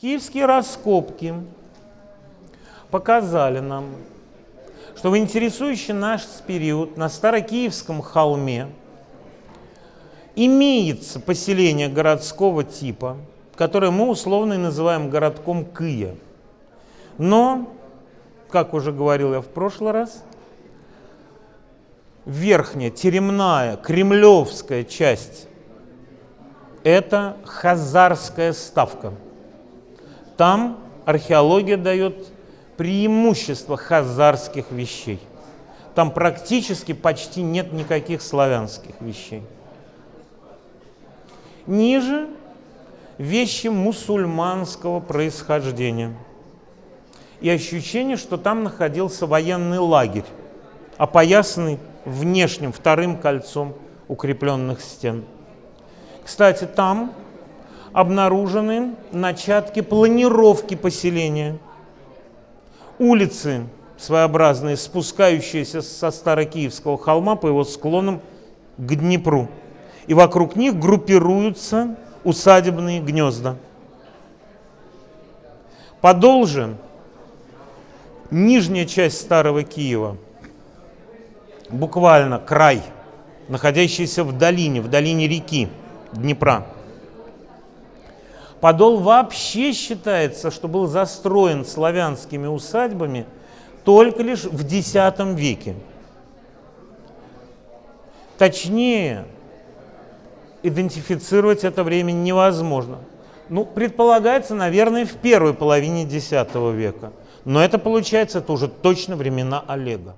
Киевские раскопки показали нам, что в интересующий наш период на Старокиевском холме имеется поселение городского типа, которое мы условно называем городком Кыя. Но, как уже говорил я в прошлый раз, верхняя, теремная, кремлевская часть – это хазарская ставка. Там археология дает преимущество хазарских вещей. Там практически почти нет никаких славянских вещей. Ниже вещи мусульманского происхождения. И ощущение, что там находился военный лагерь, опоясанный внешним вторым кольцом укрепленных стен. Кстати, там обнаружены начатки планировки поселения. Улицы своеобразные, спускающиеся со Старокиевского холма по его склонам к Днепру. И вокруг них группируются усадебные гнезда. Подол же, нижняя часть Старого Киева, буквально край, находящийся в долине, в долине реки Днепра – Подол вообще считается, что был застроен славянскими усадьбами только лишь в X веке. Точнее, идентифицировать это время невозможно. Ну, предполагается, наверное, в первой половине X века. Но это получается, это уже точно времена Олега.